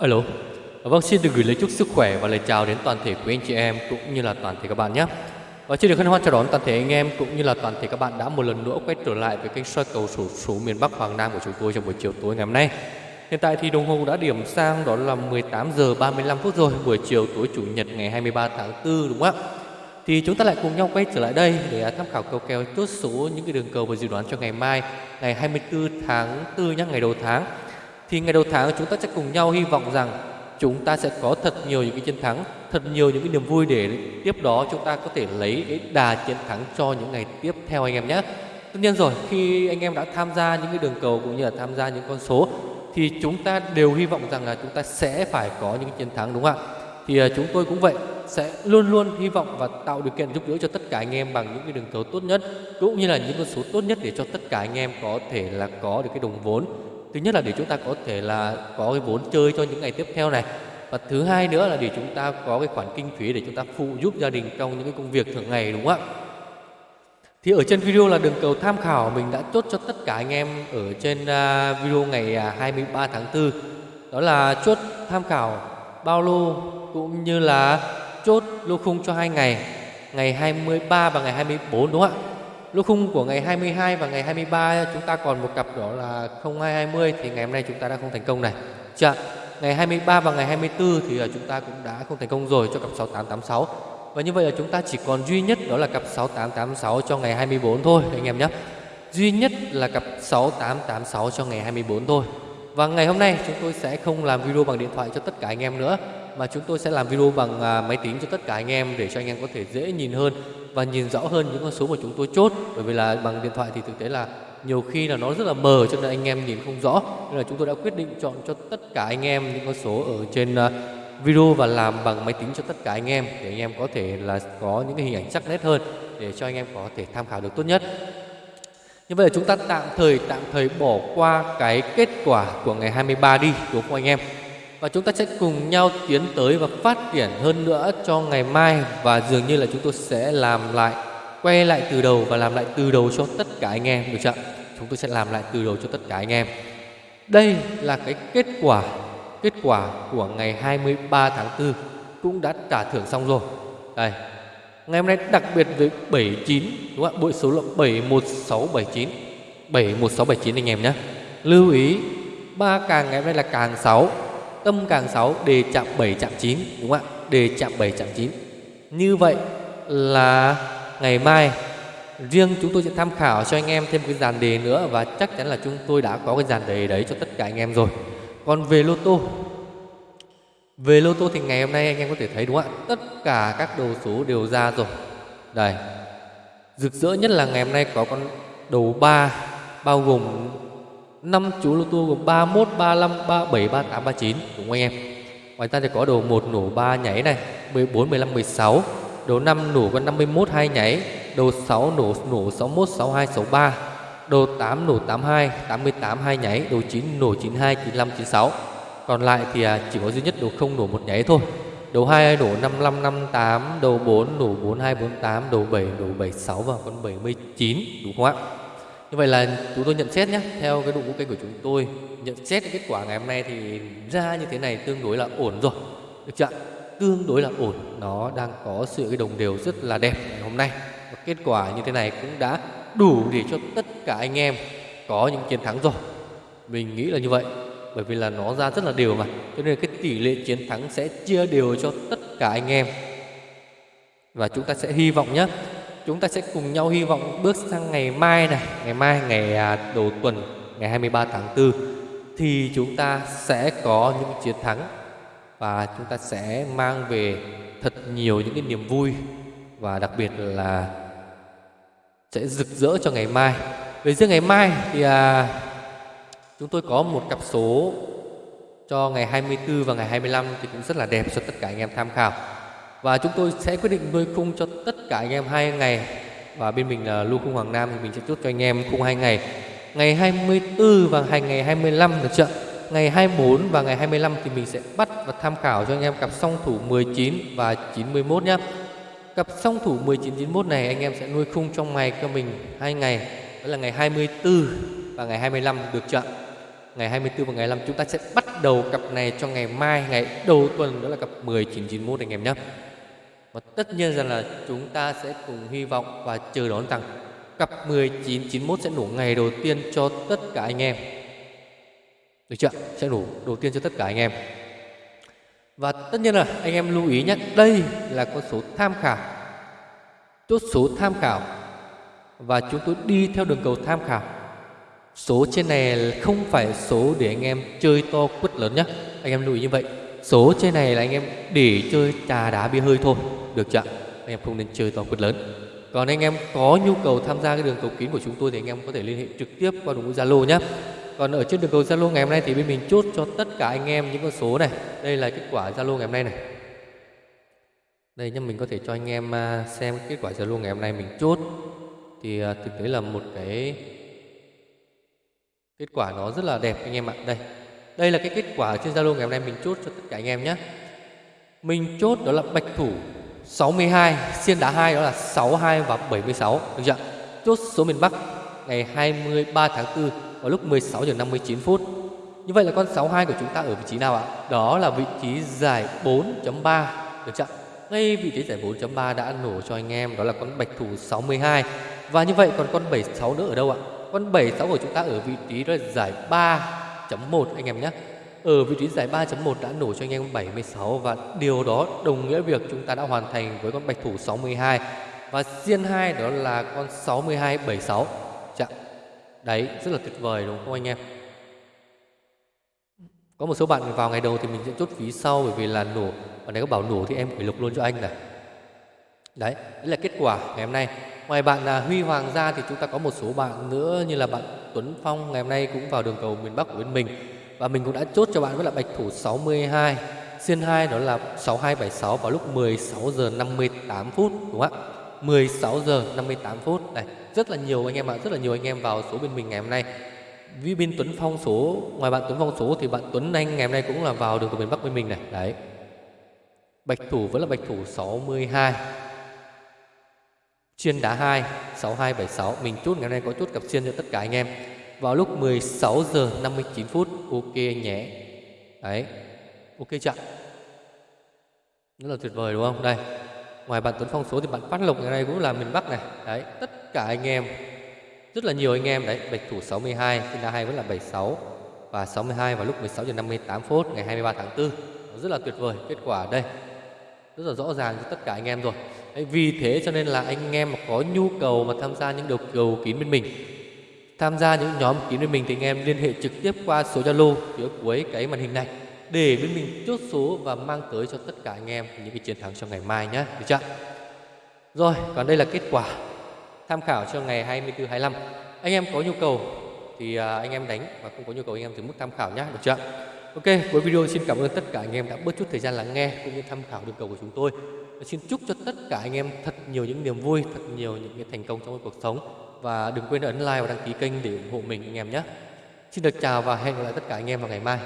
Alo, vâng xin được gửi lời chúc sức khỏe và lời chào đến toàn thể quý anh chị em cũng như là toàn thể các bạn nhé. Và xin được hân hoan chào đón toàn thể anh em cũng như là toàn thể các bạn đã một lần nữa quay trở lại với kênh soi cầu sổ số miền Bắc Hoàng Nam của chúng tôi trong buổi chiều tối ngày hôm nay. Hiện tại thì đồng hồ đã điểm sang đó là 18 giờ 35 phút rồi, buổi chiều tối chủ nhật ngày 23 tháng 4 đúng không ạ? Thì chúng ta lại cùng nhau quay trở lại đây để tham khảo cầu kèo chốt số những cái đường cầu và dự đoán cho ngày mai, ngày 24 tháng 4 nhé, ngày đầu tháng. Thì ngày đầu tháng chúng ta sẽ cùng nhau hy vọng rằng chúng ta sẽ có thật nhiều những cái chiến thắng, thật nhiều những cái niềm vui để tiếp đó chúng ta có thể lấy cái đà chiến thắng cho những ngày tiếp theo anh em nhé. Tất nhiên rồi, khi anh em đã tham gia những cái đường cầu cũng như là tham gia những con số thì chúng ta đều hy vọng rằng là chúng ta sẽ phải có những chiến thắng đúng không ạ? Thì à, chúng tôi cũng vậy, sẽ luôn luôn hy vọng và tạo điều kiện giúp đỡ cho tất cả anh em bằng những cái đường cầu tốt nhất cũng như là những con số tốt nhất để cho tất cả anh em có thể là có được cái đồng vốn thứ nhất là để chúng ta có thể là có cái vốn chơi cho những ngày tiếp theo này. Và thứ hai nữa là để chúng ta có cái khoản kinh phí để chúng ta phụ giúp gia đình trong những cái công việc thường ngày, đúng không ạ? Thì ở trên video là đường cầu tham khảo mình đã chốt cho tất cả anh em ở trên à, video ngày à, 23 tháng 4 đó là chốt tham khảo bao lô cũng như là chốt lô khung cho hai ngày ngày 23 và ngày 24 đúng không ạ? Lô khung của ngày 22 và ngày 23 chúng ta còn một cặp đó là 0220 thì ngày hôm nay chúng ta đã không thành công này. Chưa? Ngày 23 và ngày 24 thì à, chúng ta cũng đã không thành công rồi cho cặp 6886. Và như vậy là chúng ta chỉ còn duy nhất đó là cặp 6886 cho ngày 24 thôi, anh em nhé. Duy nhất là cặp 6886 cho ngày 24 thôi. Và ngày hôm nay chúng tôi sẽ không làm video bằng điện thoại cho tất cả anh em nữa mà chúng tôi sẽ làm video bằng à, máy tính cho tất cả anh em để cho anh em có thể dễ nhìn hơn và nhìn rõ hơn những con số mà chúng tôi chốt. Bởi vì là bằng điện thoại thì thực tế là nhiều khi là nó rất là mờ cho nên anh em nhìn không rõ. Nên là chúng tôi đã quyết định chọn cho tất cả anh em những con số ở trên à, video và làm bằng máy tính cho tất cả anh em để anh em có thể là có những cái hình ảnh sắc nét hơn để cho anh em có thể tham khảo được tốt nhất. Như vậy là chúng ta tạm thời tạm thời bỏ qua cái kết quả của ngày 23 đi đúng không anh em? Và chúng ta sẽ cùng nhau tiến tới và phát triển hơn nữa cho ngày mai. Và dường như là chúng tôi sẽ làm lại, quay lại từ đầu và làm lại từ đầu cho tất cả anh em, được chưa chúng tôi sẽ làm lại từ đầu cho tất cả anh em. Đây là cái kết quả kết quả của ngày 23 tháng 4 cũng đã trả thưởng xong rồi. Đây, ngày hôm nay đặc biệt với 79 đúng không ạ? Bội số là 71679 71679 anh em nhé. Lưu ý, ba càng ngày hôm nay là càng 6 tâm càng 6 đề chạm 7 chạm 9 đúng không ạ? Đề chạm 7 chạm 9 như vậy là ngày mai, riêng chúng tôi sẽ tham khảo cho anh em thêm cái dàn đề nữa và chắc chắn là chúng tôi đã có cái dàn đề đấy cho tất cả anh em rồi. Còn về lô tô, về lô tô thì ngày hôm nay anh em có thể thấy đúng không ạ? Tất cả các đầu số đều ra rồi. Đây. Rực rỡ nhất là ngày hôm nay có con đầu 3 bao gồm năm chú lô tô gồm 31, 35, 37, 38, 39 đúng không anh em? Ngoài ra thì có đồ 1 nổ 3 nhảy này, 14, 15, 16, đồ 5 nổ có 51 2 nhảy, đồ 6 nổ nổ 61, 62, 63, đồ 8 nổ 82, 88 2 nhảy, đồ 9 nổ 92, 95, 96. Còn lại thì à, chỉ có duy nhất đồ không nổ một nháy thôi. Đồ 2 nổ 55 58, đầu 4 nổ 42 48, đầu 7 nổ 76 và con 79 đúng không ạ? Như vậy là chúng tôi nhận xét nhé, Theo cái đội ngũ kênh của chúng tôi, Nhận xét cái kết quả ngày hôm nay thì ra như thế này tương đối là ổn rồi. Được chưa Tương đối là ổn. Nó đang có sự cái đồng đều rất là đẹp ngày hôm nay. Và kết quả như thế này cũng đã đủ để cho tất cả anh em có những chiến thắng rồi. Mình nghĩ là như vậy, Bởi vì là nó ra rất là đều mà. Cho nên cái tỷ lệ chiến thắng sẽ chia đều cho tất cả anh em. Và chúng ta sẽ hy vọng nhé chúng ta sẽ cùng nhau hy vọng bước sang ngày mai này ngày mai ngày à, đầu tuần ngày 23 tháng 4 thì chúng ta sẽ có những chiến thắng và chúng ta sẽ mang về thật nhiều những cái niềm vui và đặc biệt là sẽ rực rỡ cho ngày mai. Về riêng ngày mai thì à, chúng tôi có một cặp số cho ngày 24 và ngày 25 thì cũng rất là đẹp cho tất cả anh em tham khảo và chúng tôi sẽ quyết định nuôi khung cho tất cả anh em hai ngày. Và bên mình là lưu khung Hoàng Nam, thì mình sẽ chốt cho anh em khung hai ngày. Ngày 24 và hành ngày 25 được chưa? Ngày 24 và ngày 25 thì mình sẽ bắt và tham khảo cho anh em cặp song thủ 19 và 91 nhé cặp song thủ 19 91 này anh em sẽ nuôi khung trong ngày cho mình hai ngày. Đó là ngày 24 và ngày 25 được chưa? Ngày 24 và ngày 25 chúng ta sẽ bắt đầu cặp này cho ngày mai, ngày đầu tuần, đó là cặp 1991 anh em nhé và tất nhiên rằng là chúng ta sẽ cùng hy vọng và chờ đón rằng cặp 1991 sẽ nổ ngày đầu tiên cho tất cả anh em. Được chưa? Sẽ nổ đầu tiên cho tất cả anh em. Và tất nhiên là anh em lưu ý nhé, đây là con số tham khảo. Chốt số tham khảo. Và chúng tôi đi theo đường cầu tham khảo. Số trên này không phải số để anh em chơi to quất lớn nhé. Anh em lưu ý như vậy. Số trên này là anh em để chơi trà đá bia hơi thôi được chưa anh em không nên chơi to quất lớn. Còn anh em có nhu cầu tham gia cái đường cầu kín của chúng tôi thì anh em có thể liên hệ trực tiếp qua đường Zalo nhé. Còn ở trên đường cầu Zalo ngày hôm nay thì bên mình chốt cho tất cả anh em những con số này. Đây là kết quả Zalo ngày hôm nay này. Đây nhá, mình có thể cho anh em à, xem kết quả Zalo ngày hôm nay mình chốt. Thì à, thực tế là một cái kết quả nó rất là đẹp anh em ạ. Đây. Đây là cái kết quả trên Zalo ngày hôm nay mình chốt cho tất cả anh em nhé mình chốt đó là bạch thủ. 62 xiên đá 2 đó là 62 và 76 được chưa chốt số miền Bắc ngày 23 tháng 4 vào lúc 16 giờ 59 phút. Như vậy là con 62 của chúng ta ở vị trí nào ạ? Đó là vị trí giải 4.3 được chưa ngay vị trí giải 4.3 đã nổ cho anh em, đó là con bạch thủ 62 và như vậy còn con 76 nữa ở đâu ạ? Con 76 của chúng ta ở vị trí đó là giải 3.1 anh em nhé ở vị trí giải 3.1 đã nổ cho anh em 76 và điều đó đồng nghĩa việc chúng ta đã hoàn thành với con bạch thủ 62 và xiên 2 đó là con 62 76 Chạ. Đấy rất là tuyệt vời đúng không anh em? Có một số bạn vào ngày đầu thì mình sẽ chốt phí sau Bởi vì là nổ Bạn này có bảo nổ thì em phải lục luôn cho anh này. Đấy, đấy là kết quả ngày hôm nay. Ngoài bạn là Huy Hoàng ra thì chúng ta có một số bạn nữa Như là bạn Tuấn Phong ngày hôm nay cũng vào đường cầu miền Bắc của bên mình. Và mình cũng đã chốt cho bạn với là bạch thủ 62 Xiên 2 đó là 6276 vào lúc 16 giờ 58 phút, đúng không ạ? 16 giờ 58 phút. Này, rất là nhiều anh em ạ, rất là nhiều anh em vào số bên mình ngày hôm nay. Vì bên Tuấn Phong số, ngoài bạn Tuấn Phong số thì bạn Tuấn Anh ngày hôm nay cũng là vào được từ miền Bắc bên mình này. Đấy. Bạch thủ vẫn là bạch thủ 62 Chiên đá 2 6276 Mình chốt ngày hôm nay có chốt cặp chiên cho tất cả anh em. Vào lúc 16 giờ 59 phút Ok anh nhé. Đấy Ok chưa Rất là tuyệt vời đúng không? Đây Ngoài bạn Tuấn Phong số thì bạn Phát Lộc ngày nay cũng là miền Bắc này. Đấy tất cả anh em Rất là nhiều anh em. Đấy Bạch thủ 62 sinh ra 2 vẫn là 76 Và 62 vào lúc 16 giờ 58 phút Ngày 23 tháng 4 Rất là tuyệt vời kết quả đây Rất là rõ ràng cho tất cả anh em rồi. Đấy, Vì thế cho nên là anh em mà có nhu cầu mà tham gia những đầu cầu kín bên mình Tham gia những nhóm kín bên mình thì anh em liên hệ trực tiếp qua số Zalo phía cuối cái màn hình này để bên mình chốt số và mang tới cho tất cả anh em những cái chiến thắng cho ngày mai nhé được chưa? Rồi còn đây là kết quả tham khảo cho ngày 24 25 anh em có nhu cầu thì à, anh em đánh và không có nhu cầu anh em thì mức tham khảo nhé được chưa? Ok, cuối video xin cảm ơn tất cả anh em đã bớt chút thời gian lắng nghe cũng như tham khảo được cầu của chúng tôi. Và xin chúc cho tất cả anh em thật nhiều những niềm vui, thật nhiều những cái thành công trong cuộc sống và đừng quên ấn like và đăng ký kênh để ủng hộ mình, anh em nhé. Xin được chào và hẹn gặp lại tất cả anh em vào ngày mai.